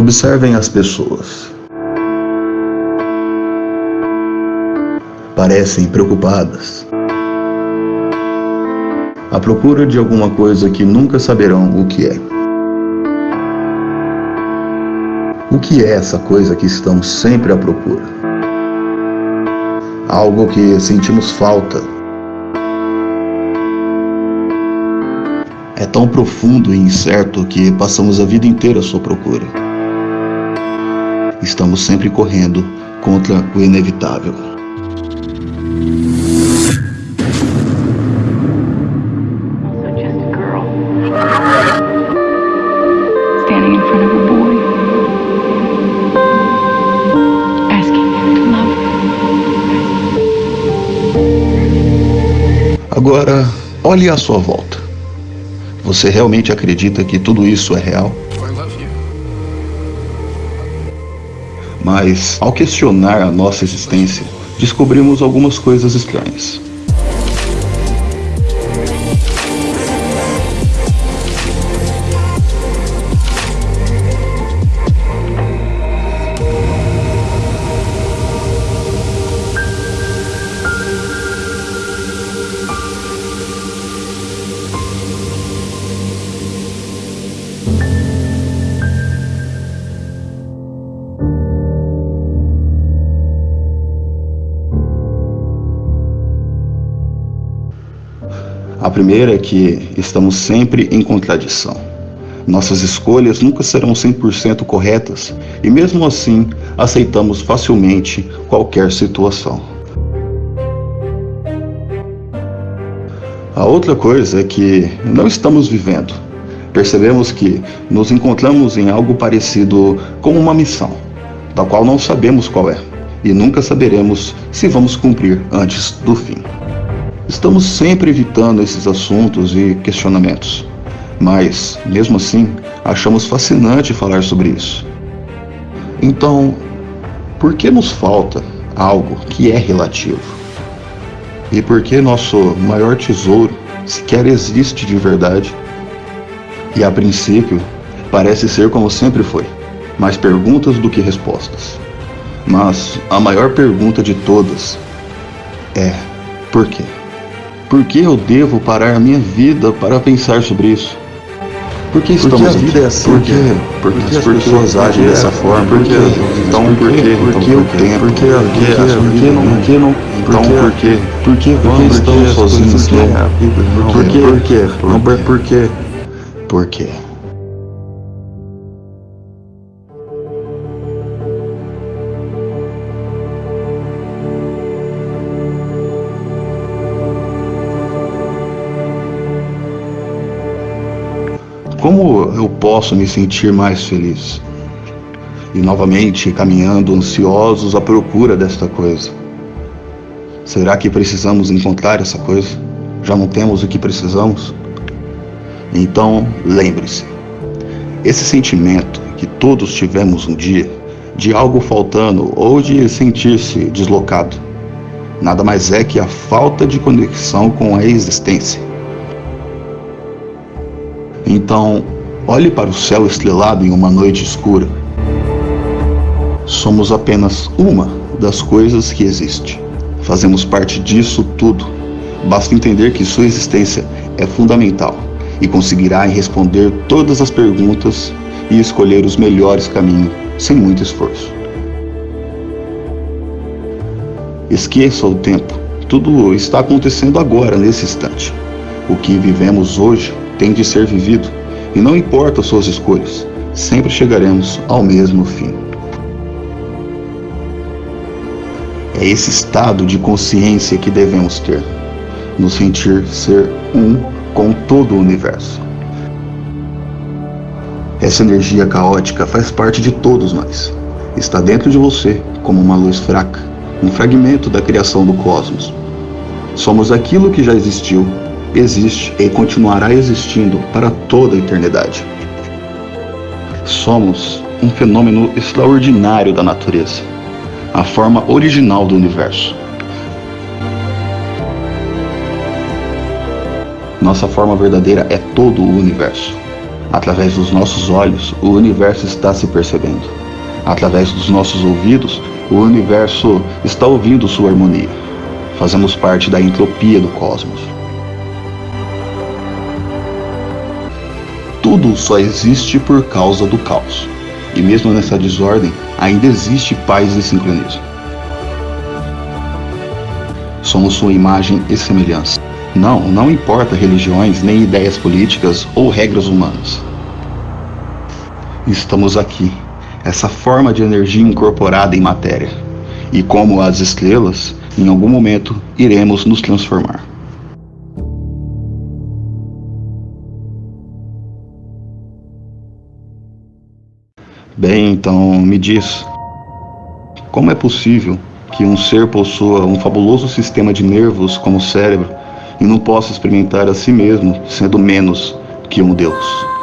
Observem as pessoas. Parecem preocupadas. À procura de alguma coisa que nunca saberão o que é. O que é essa coisa que estamos sempre à procura? Algo que sentimos falta. É tão profundo e incerto que passamos a vida inteira à sua procura. Estamos sempre correndo contra o inevitável. Agora, olhe à sua volta. Você realmente acredita que tudo isso é real? Mas, ao questionar a nossa existência, descobrimos algumas coisas estranhas. A primeira é que estamos sempre em contradição. Nossas escolhas nunca serão 100% corretas e, mesmo assim, aceitamos facilmente qualquer situação. A outra coisa é que não estamos vivendo. Percebemos que nos encontramos em algo parecido com uma missão, da qual não sabemos qual é e nunca saberemos se vamos cumprir antes do fim. Estamos sempre evitando esses assuntos e questionamentos, mas, mesmo assim, achamos fascinante falar sobre isso. Então, por que nos falta algo que é relativo? E por que nosso maior tesouro sequer existe de verdade? E a princípio, parece ser como sempre foi, mais perguntas do que respostas. Mas a maior pergunta de todas é: por quê? Por que eu devo parar a minha vida para pensar sobre isso? Por que estamos Porque a vida aqui? é assim, Por quê? Porque, Porque as as pessoas agem dessa forma. Por quê? Então por quê? Por que o tempo? Por que a Por que vida? Por que não? Por que não? Então por quê? Por que vamos? Por que estamos sozinhos? é Por é. quê? Por quê? Por- Por quê? Por quê? Como eu posso me sentir mais feliz? E novamente caminhando ansiosos à procura desta coisa. Será que precisamos encontrar essa coisa? Já não temos o que precisamos? Então, lembre-se: esse sentimento que todos tivemos um dia, de algo faltando ou de sentir-se deslocado, nada mais é que a falta de conexão com a existência. Então, olhe para o céu estrelado em uma noite escura. Somos apenas uma das coisas que existe. Fazemos parte disso tudo. Basta entender que sua existência é fundamental e conseguirá responder todas as perguntas e escolher os melhores caminhos sem muito esforço. Esqueça o tempo. Tudo está acontecendo agora, nesse instante. O que vivemos hoje tem de ser vivido, e não importa suas escolhas, sempre chegaremos ao mesmo fim. É esse estado de consciência que devemos ter, nos sentir ser um com todo o universo. Essa energia caótica faz parte de todos nós. Está dentro de você como uma luz fraca, um fragmento da criação do cosmos. Somos aquilo que já existiu, existe e continuará existindo para toda a eternidade. Somos um fenômeno extraordinário da natureza, a forma original do universo. Nossa forma verdadeira é todo o universo. Através dos nossos olhos, o universo está se percebendo. Através dos nossos ouvidos, o universo está ouvindo sua harmonia. Fazemos parte da entropia do cosmos. Tudo só existe por causa do caos. E mesmo nessa desordem, ainda existe paz e sincronismo. Somos sua imagem e semelhança. Não, não importa religiões, nem ideias políticas ou regras humanas. Estamos aqui, essa forma de energia incorporada em matéria. E como as estrelas, em algum momento iremos nos transformar. Bem, então me diz, como é possível que um ser possua um fabuloso sistema de nervos como o cérebro e não possa experimentar a si mesmo sendo menos que um Deus?